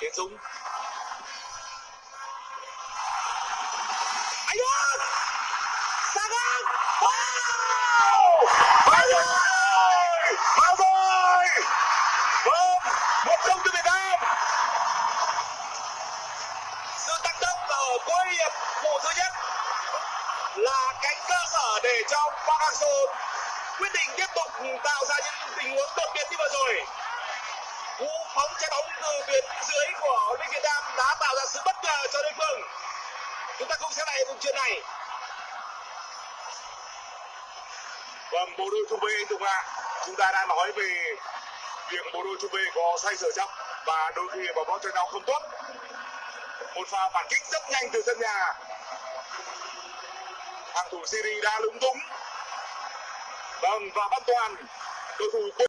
Tiến Dũng. Anh Dũng Sang ngang! Wow! Vào rồi? Vào rồi? Vâng Một không cho Việt Nam. Sự tăng tốc ở cuối hiệp vụ thứ nhất là cánh cơ sở để cho Park Hang-seo quyết định tiếp tục tạo bóng trái bóng từ tuyến dưới của Linh Việt Nam đã tạo ra sự bất ngờ cho đối phương. Chúng ta cùng xem lại vùng chuyền này. Vâng bộ đôi trung vệ anh Tùng ạ. Chúng ta đã nói về việc bộ đôi trung vệ có sai sở chấp và đôi khi bóng bóng chân nhau không tốt. Một pha phản kích rất nhanh từ sân nhà. Hàng thủ Syria đã lúng túng. Vâng và văn toàn, cầu thủ